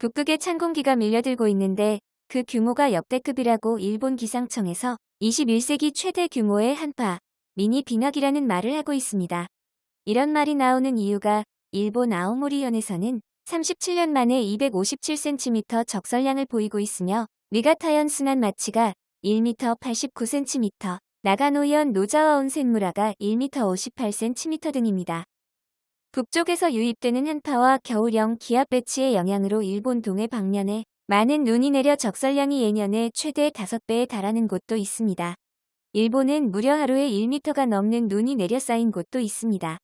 북극에 찬 공기가 밀려들고 있는데 그 규모가 역대급이라고 일본 기상청에서 21세기 최대 규모의 한파, 미니 빙하기라는 말을 하고 있습니다. 이런 말이 나오는 이유가 일본 아오모리현에서는 37년 만에 257cm 적설량을 보이고 있으며 미가타현 순환 마치가 1m 89cm, 나가노현 노자와 온센무라가 1m 58cm 등입니다. 북쪽에서 유입되는 한파와 겨울형 기압 배치의 영향으로 일본 동해 방면에 많은 눈이 내려 적설량이 예년의 최대 5배에 달하는 곳도 있습니다. 일본은 무려 하루에 1m가 넘는 눈이 내려 쌓인 곳도 있습니다.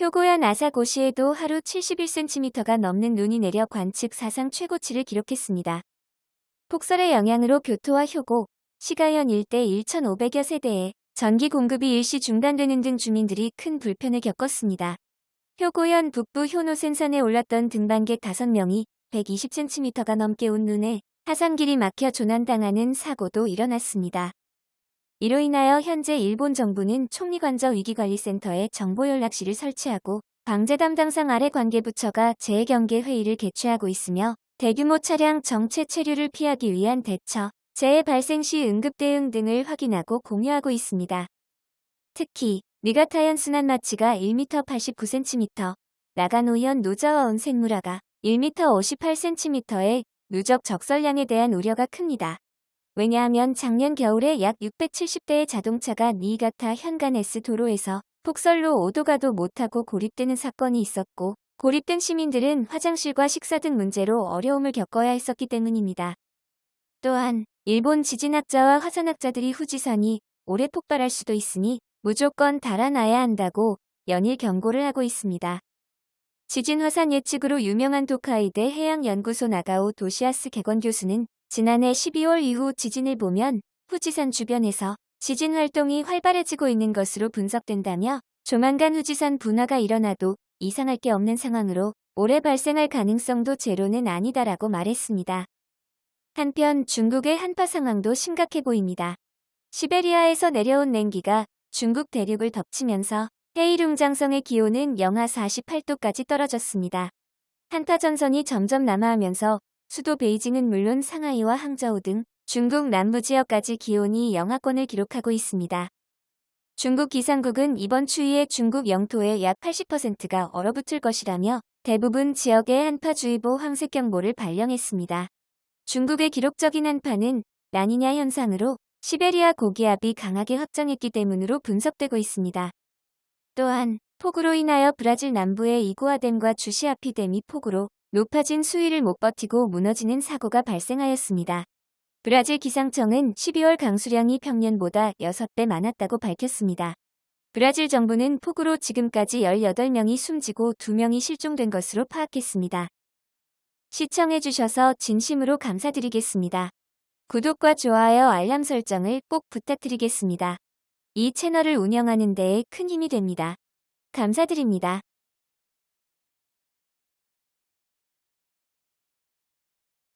효고현 아사고시에도 하루 71cm가 넘는 눈이 내려 관측 사상 최고치를 기록했습니다. 폭설의 영향으로 교토와 효고, 시가현 일대 1,500여 세대에 전기 공급이 일시 중단되는 등 주민들이 큰 불편을 겪었습니다. 효고현 북부 효노센산에 올랐던 등반객 5명이 120cm가 넘게 온 눈에 하산길이 막혀 조난당하는 사고도 일어났습니다. 이로 인하여 현재 일본 정부는 총리관저 위기관리센터에 정보연락실을 설치하고 방제 담당상 아래 관계부처가 재해경계 회의를 개최하고 있으며 대규모 차량 정체 체류를 피하기 위한 대처, 재해 발생 시 응급 대응 등을 확인하고 공유하고 있습니다. 특히 니가타현 순환 마치가 1m 89cm, 나가노현 노자와 온센무라가 1m 58cm의 누적 적설량에 대한 우려가 큽니다. 왜냐하면 작년 겨울에 약 670대의 자동차가 니가타 현간 S 도로에서 폭설로 오도가도 못하고 고립되는 사건이 있었고 고립된 시민들은 화장실과 식사 등 문제로 어려움을 겪어야 했었기 때문입니다. 또한 일본 지진학자와 화산학자들이 후지산이 올해 폭발할 수도 있으니 무조건 달아나야 한다고 연일 경고를 하고 있습니다. 지진 화산 예측으로 유명한 도카이대 해양연구소 나가오 도시아스 개건 교수는 지난해 12월 이후 지진을 보면 후지산 주변에서 지진 활동이 활발해지고 있는 것으로 분석된다며 조만간 후지산 분화가 일어나도 이상할 게 없는 상황으로 올해 발생할 가능성도 제로는 아니다라고 말했습니다. 한편 중국의 한파 상황도 심각해 보입니다. 시베리아에서 내려온 냉기가 중국 대륙을 덮치면서 헤이룽장성의 기온은 영하 48도까지 떨어졌습니다. 한파 전선이 점점 남하하면서 수도 베이징은 물론 상하이와 항저우 등 중국 남부 지역까지 기온이 영하권을 기록하고 있습니다. 중국 기상국은 이번 추위에 중국 영토의 약 80%가 얼어붙을 것이라며 대부분 지역에 한파주의보 황색 경보를 발령했습니다. 중국의 기록적인 한파는 라니냐 현상으로 시베리아 고기압이 강하게 확장했기 때문으로 분석되고 있습니다. 또한 폭우로 인하여 브라질 남부의 이구아댐과 주시아피댐이 폭우로 높아진 수위를 못 버티고 무너지는 사고가 발생하였습니다. 브라질 기상청은 12월 강수량이 평년보다 6배 많았다고 밝혔습니다. 브라질 정부는 폭우로 지금까지 18명이 숨지고 2명이 실종된 것으로 파악했습니다. 시청해주셔서 진심으로 감사드리겠습니다. 구독과 좋아요 알람 설정을 꼭 부탁드리겠습니다. 이 채널을 운영하는 데에 큰 힘이 됩니다. 감사드립니다.